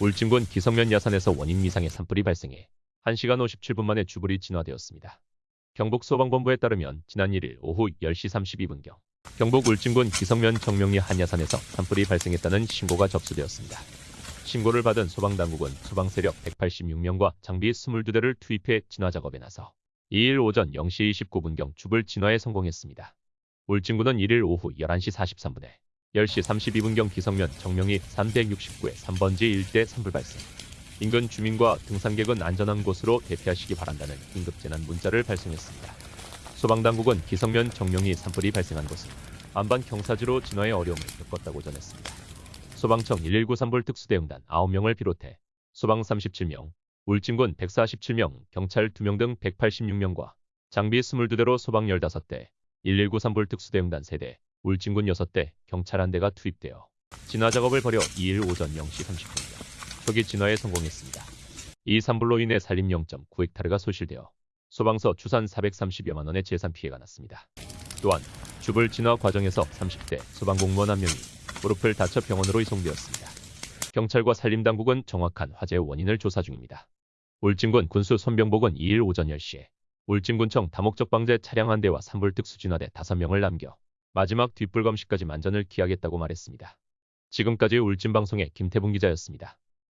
울진군 기성면 야산에서 원인 미상의 산불이 발생해 1시간 57분 만에 주불이 진화되었습니다. 경북 소방본부에 따르면 지난 1일 오후 10시 32분경 경북 울진군 기성면 정명리 한야산에서 산불이 발생했다는 신고가 접수되었습니다. 신고를 받은 소방당국은 소방세력 186명과 장비 22대를 투입해 진화 작업에 나서 2일 오전 0시 29분경 주불 진화에 성공했습니다. 울진군은 1일 오후 11시 43분에 10시 32분경 기성면 정명리 369의 3번지 일대 산불 발생. 인근 주민과 등산객은 안전한 곳으로 대피하시기 바란다는 긴급재난 문자를 발송했습니다. 소방당국은 기성면 정명리 산불이 발생한 곳은 안반 경사지로 진화에 어려움을 겪었다고 전했습니다. 소방청 119 산불 특수대응단 9명을 비롯해 소방 37명, 울진군 147명, 경찰 2명 등 186명과 장비 22대로 소방 15대, 119 산불 특수대응단 3대, 울진군 6대, 경찰 1대가 투입되어 진화 작업을 벌여 2일 오전 0시 30분경 초기 진화에 성공했습니다. 이 산불로 인해 산림 0.9헥타르가 소실되어 소방서 추산 430여만 원의 재산 피해가 났습니다. 또한 주불 진화 과정에서 30대 소방공무원 한 명이 무릎을 다쳐 병원으로 이송되었습니다. 경찰과 산림당국은 정확한 화재 원인을 조사 중입니다. 울진군 군수 손병복은 2일 오전 10시에 울진군청 다목적 방제 차량 한 대와 산불 특수 진화대 5명을 남겨 마지막 뒷불 검시까지 만전을 기하겠다고 말했습니다. 지금까지 울진방송의 김태붕 기자였습니다.